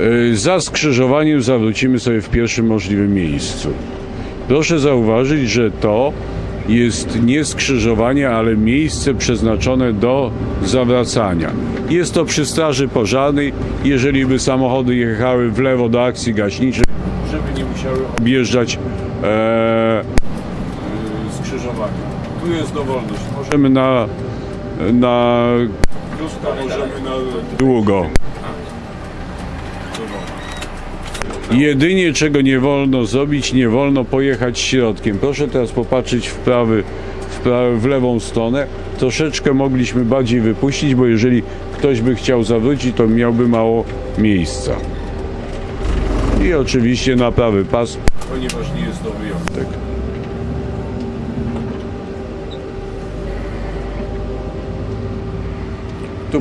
Y, Za skrzyżowaniem zawrócimy sobie w pierwszym możliwym miejscu. Proszę zauważyć, że to jest nie skrzyżowanie, ale miejsce przeznaczone do zawracania. Jest to przy straży pożarnej, jeżeli by samochody jechały w lewo do akcji gaśniczej, żeby nie musiały objeżdżać e, skrzyżowanie. Tu jest dowolność. Możemy na, na krótko, możemy na długo. Jedynie czego nie wolno zrobić, nie wolno pojechać środkiem. Proszę teraz popatrzeć w, prawy, w, prawy, w lewą stronę. Troszeczkę mogliśmy bardziej wypuścić, bo jeżeli ktoś by chciał zawrócić, to miałby mało miejsca. I oczywiście na prawy pas, ponieważ nie jest to wyjątek. Tu.